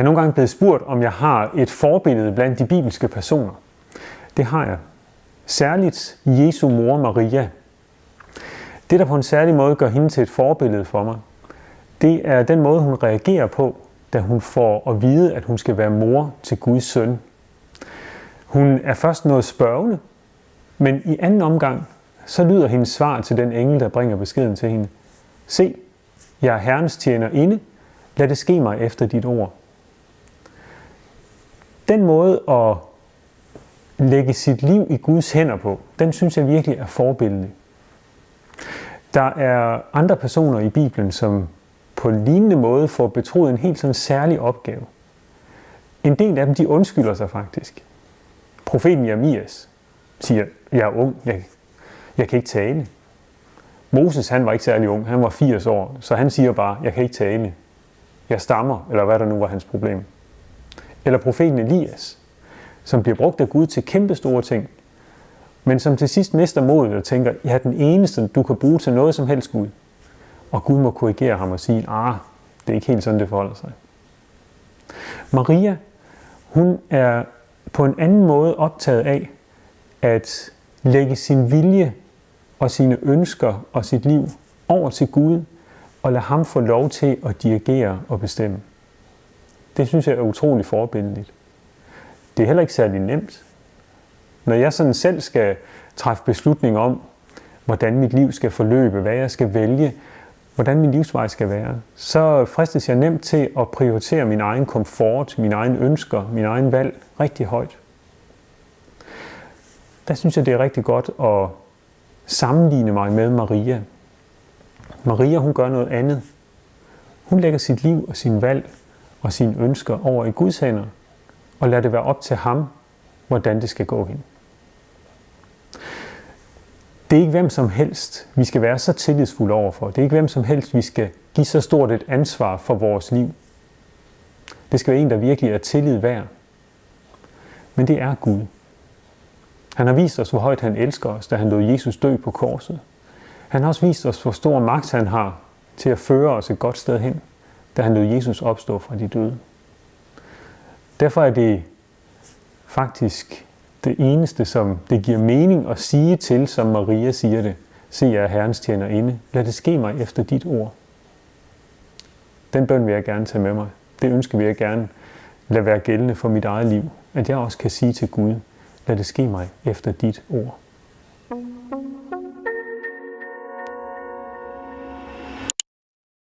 Jeg er nogle gange blevet spurgt, om jeg har et forbillede blandt de bibelske personer. Det har jeg. Særligt Jesu mor Maria. Det, der på en særlig måde gør hende til et forbillede for mig, det er den måde, hun reagerer på, da hun får at vide, at hun skal være mor til Guds søn. Hun er først noget spørgende, men i anden omgang, så lyder hendes svar til den engel, der bringer beskeden til hende. Se, jeg er Herrens tjener inde. Lad det ske mig efter dit ord. Den måde at lægge sit liv i Guds hænder på, den synes jeg virkelig er forbilledlig. Der er andre personer i Bibelen, som på en lignende måde får betroet en helt sådan særlig opgave. En del af dem, de undskylder sig faktisk. Profeten Jeremias siger, jeg er ung, jeg, jeg kan ikke tale. Moses, han var ikke særlig ung, han var 80 år, så han siger bare, jeg kan ikke tale. Jeg stammer, eller hvad der nu var hans problem. Eller profeten Elias, som bliver brugt af Gud til kæmpe store ting, men som til sidst mister modet og tænker, jeg er den eneste, du kan bruge til noget som helst Gud. Og Gud må korrigere ham og sige, ah, det er ikke helt sådan, det forholder sig. Maria, hun er på en anden måde optaget af at lægge sin vilje og sine ønsker og sit liv over til Gud og lade ham få lov til at dirigere og bestemme. Det synes jeg er utrolig forbindeligt. Det er heller ikke særlig nemt. Når jeg sådan selv skal træffe beslutning om, hvordan mit liv skal forløbe, hvad jeg skal vælge, hvordan min livsvej skal være, så fristes jeg nemt til at prioritere min egen komfort, mine egne ønsker, min egen valg rigtig højt. Der synes jeg, det er rigtig godt at sammenligne mig med Maria. Maria, hun gør noget andet. Hun lægger sit liv og sin valg og sine ønsker over i Guds hænder, og lade det være op til ham, hvordan det skal gå hen. Det er ikke hvem som helst, vi skal være så tillidsfulde overfor. Det er ikke hvem som helst, vi skal give så stort et ansvar for vores liv. Det skal være en, der virkelig er tillid værd. Men det er Gud. Han har vist os, hvor højt han elsker os, da han lod Jesus dø på korset. Han har også vist os, hvor stor magt han har til at føre os et godt sted hen, da han lod Jesus opstå fra de døde. Derfor er det faktisk det eneste, som det giver mening at sige til, som Maria siger det. Se, jeg er Herrens tjener inde. Lad det ske mig efter dit ord. Den bøn vil jeg gerne tage med mig. Det ønsker vil jeg gerne lade være gældende for mit eget liv. At jeg også kan sige til Gud, lad det ske mig efter dit ord.